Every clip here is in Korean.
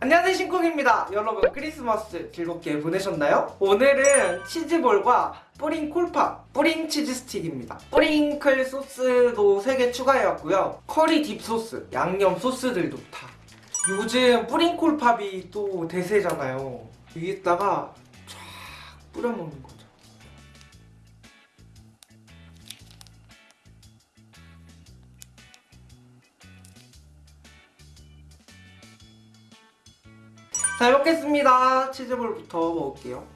안녕하세요 신쿡입니다. 여러분 크리스마스 즐겁게 보내셨나요? 오늘은 치즈볼과 뿌링 콜팝 뿌링 치즈 스틱입니다. 뿌링클 소스도 3개 추가해왔고요. 커리 dip 소스, 양념 소스들도 다. 요즘 뿌링 콜팝이 또 대세잖아요. 여기다가 쫙 뿌려 먹는 거 잘 먹겠습니다. 치즈볼부터 먹을게요.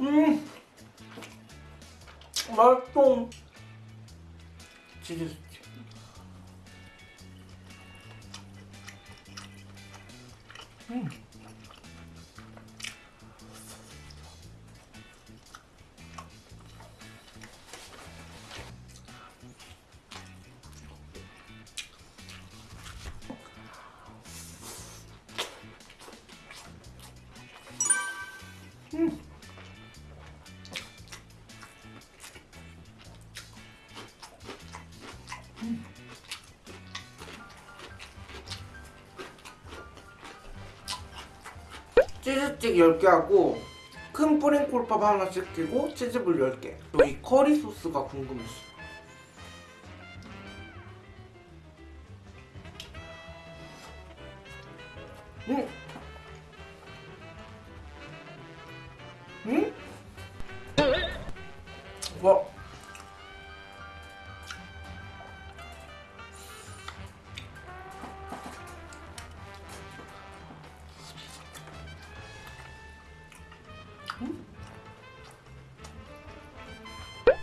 음, 맛있어. 치즈 치즈스틱 10개 하고 큰 뿌링콜팝 하나씩 끼고 치즈볼 10개 여기 커리 소스가 궁금했어 음. 음?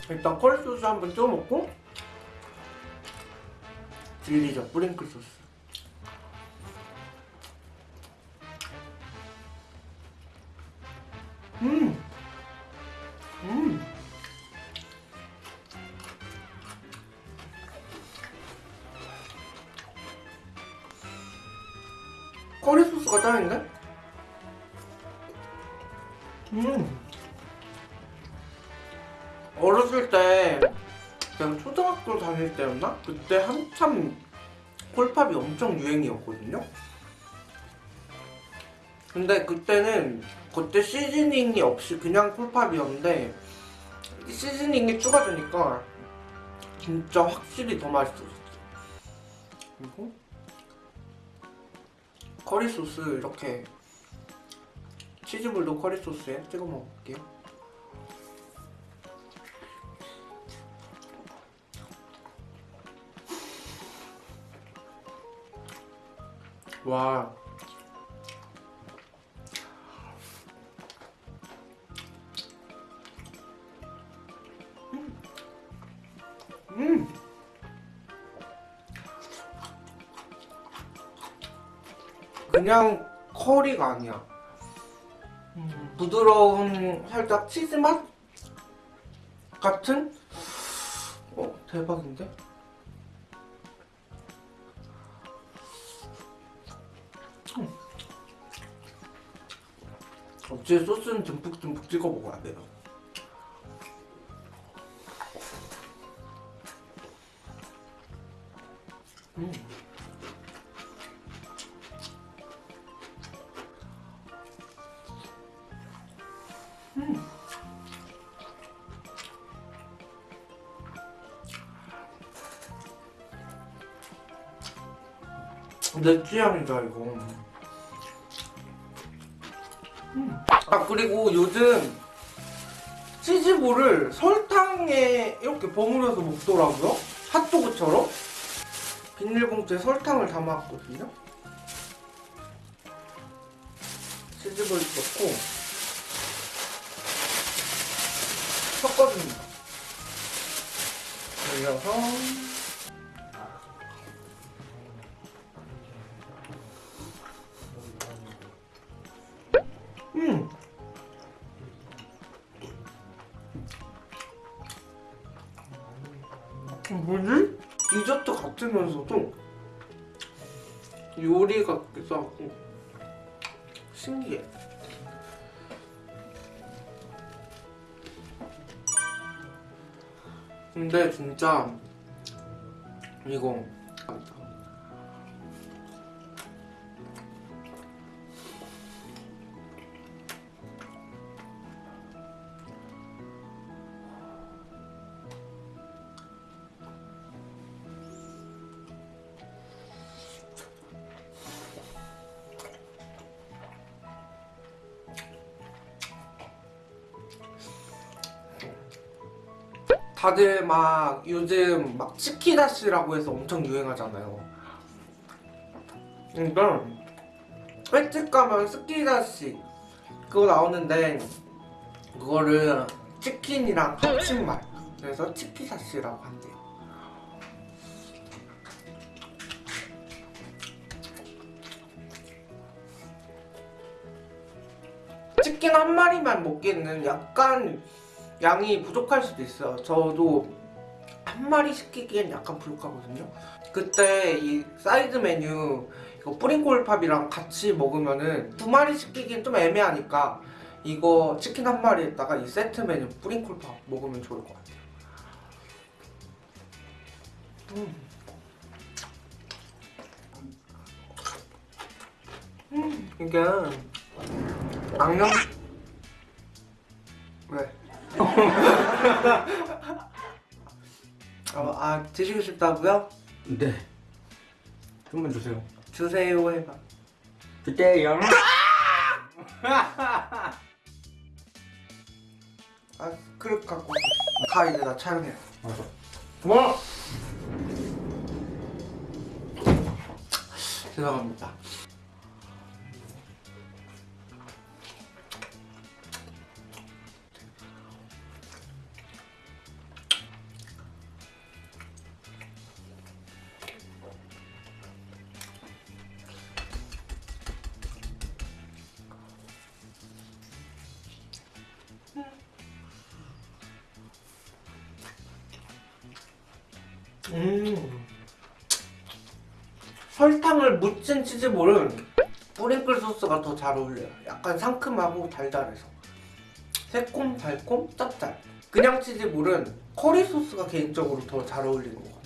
일단 컬 소스 한번 찍어 먹고 딜리죠 뿌링클 소스 음! 음! 커리 소스가 짱인데? 초등학교 다닐 때였나? 그때 한참 콜팝이 엄청 유행이었거든요? 근데 그때는 그때 시즈닝이 없이 그냥 콜팝이었는데 시즈닝이 추가되니까 진짜 확실히 더 맛있어졌어 그리고 커리 소스 이렇게 치즈볼도 커리 소스에 찍어 먹을게요 와. 음. 그냥 커리가 아니야. 음, 부드러운 살짝 치즈 맛 같은? 어 대박인데? 어째 소스는 듬뿍듬뿍 찍어 먹어야 돼요. 음. 음. 내 취향이다 이거. 아 그리고 요즘 치즈볼을 설탕에 이렇게 버무려서 먹더라고요. 핫도그처럼. 비닐봉투에 설탕을 담았거든요. 치즈볼 넣고. 섞어줍니다. 올려서 같으면서도 요리 같기도 하고 신기해. 근데 진짜 이거 다들 막 요즘 막 치키다시라고 해서 엄청 유행하잖아요. 그러니까 횟집 가면 스키다시 그거 나오는데 그거를 치킨이랑 합친말 그래서 치키다시라고 한대요. 치킨 한 마리만 먹기에는 약간 양이 부족할 수도 있어요. 저도 한 마리 시키기엔 약간 부족하거든요. 그때 이 사이드 메뉴 이거 뿌링콜팝이랑 같이 먹으면은 두 마리 시키기엔 좀 애매하니까 이거 치킨 한 마리에다가 이 세트 메뉴 뿌링콜팝 먹으면 좋을 것 같아요. 음. 음, 이게 양념 왜? 어, 아 드시고 싶다고요? 네. 좀만 주세요. 주세요 해봐. 주세요. 아 그릇 갖고 가 이제 나 촬영해. 알았어. 뭐? 죄송합니다. 음. 설탕을 묻힌 치즈볼은 뿌링클 소스가 더 잘 어울려요. 약간 상큼하고 달달해서. 새콤, 달콤, 짭짤. 그냥 치즈볼은 커리 소스가 개인적으로 더 잘 어울리는 것 같아요.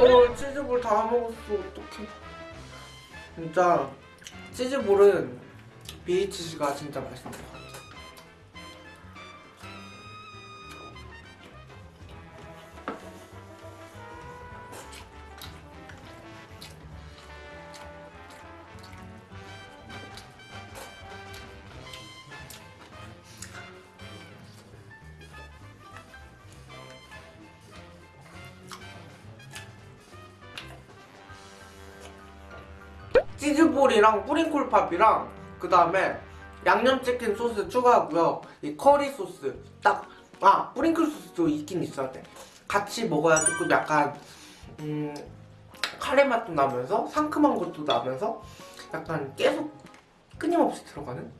어 치즈볼 다 먹었어. 어떡해. 진짜 치즈볼은 BHC가 진짜 맛있는 치즈볼이랑 뿌링콜팝이랑 그 다음에 양념치킨 소스 추가하고요. 이 커리 소스 딱 아 뿌링클 소스도 있긴 있어야 돼. 같이 먹어야 조금 약간 음 카레 맛도 나면서 상큼한 것도 나면서 약간 계속 끊임없이 들어가는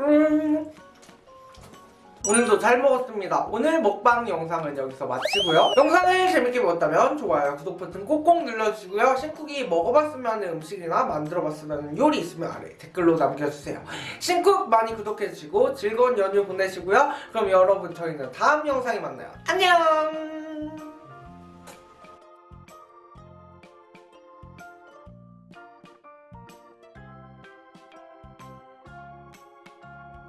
음. 오늘도 잘 먹었습니다. 오늘 먹방 영상은 여기서 마치고요. 영상을 재밌게 보셨다면 좋아요, 구독 버튼 꼭꼭 눌러주시고요. 신쿡이 먹어봤으면 음식이나 만들어봤으면 요리 있으면 아래 댓글로 남겨주세요. 신쿡 많이 구독해주시고 즐거운 연휴 보내시고요. 그럼 여러분 저희는 다음 영상에 만나요. 안녕!